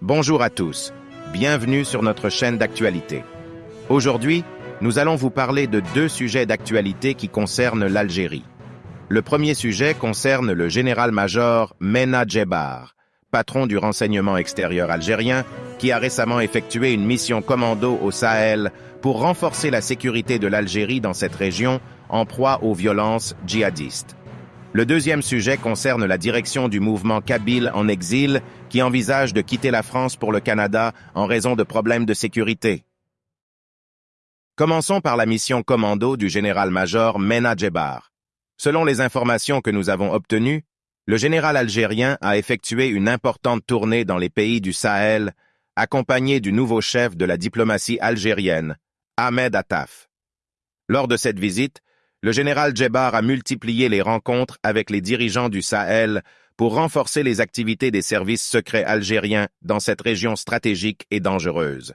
Bonjour à tous, bienvenue sur notre chaîne d'actualité. Aujourd'hui, nous allons vous parler de deux sujets d'actualité qui concernent l'Algérie. Le premier sujet concerne le général-major Mena Djebar, patron du renseignement extérieur algérien, qui a récemment effectué une mission commando au Sahel pour renforcer la sécurité de l'Algérie dans cette région en proie aux violences djihadistes. Le deuxième sujet concerne la direction du mouvement Kabyle en exil qui envisage de quitter la France pour le Canada en raison de problèmes de sécurité. Commençons par la mission commando du général-major Mena Djebar. Selon les informations que nous avons obtenues, le général algérien a effectué une importante tournée dans les pays du Sahel, accompagné du nouveau chef de la diplomatie algérienne, Ahmed Attaf. Lors de cette visite, le général Djebar a multiplié les rencontres avec les dirigeants du Sahel pour renforcer les activités des services secrets algériens dans cette région stratégique et dangereuse.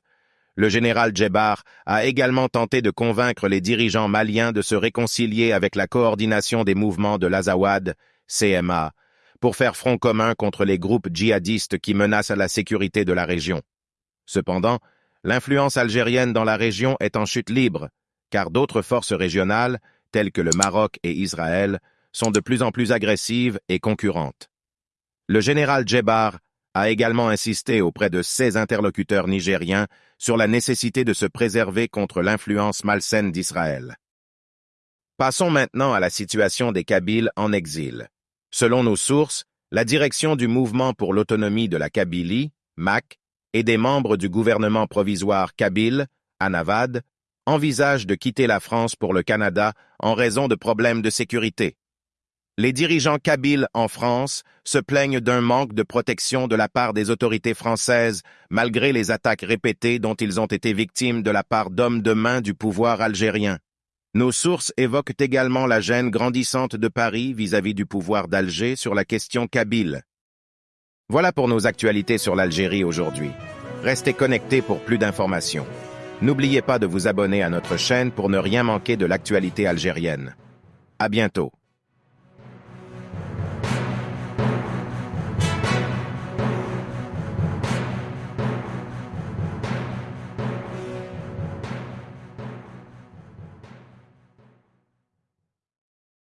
Le général Djebar a également tenté de convaincre les dirigeants maliens de se réconcilier avec la coordination des mouvements de l'Azawad, CMA, pour faire front commun contre les groupes djihadistes qui menacent la sécurité de la région. Cependant, l'influence algérienne dans la région est en chute libre, car d'autres forces régionales, telles que le Maroc et Israël, sont de plus en plus agressives et concurrentes. Le général Djebar a également insisté auprès de ses interlocuteurs nigériens sur la nécessité de se préserver contre l'influence malsaine d'Israël. Passons maintenant à la situation des Kabyles en exil. Selon nos sources, la direction du Mouvement pour l'autonomie de la Kabylie, MAC, et des membres du gouvernement provisoire kabyle, Anavad, envisagent de quitter la France pour le Canada en raison de problèmes de sécurité. Les dirigeants kabyles en France se plaignent d'un manque de protection de la part des autorités françaises, malgré les attaques répétées dont ils ont été victimes de la part d'hommes de main du pouvoir algérien. Nos sources évoquent également la gêne grandissante de Paris vis-à-vis du pouvoir d'Alger sur la question kabyle. Voilà pour nos actualités sur l'Algérie aujourd'hui. Restez connectés pour plus d'informations. N'oubliez pas de vous abonner à notre chaîne pour ne rien manquer de l'actualité algérienne. À bientôt.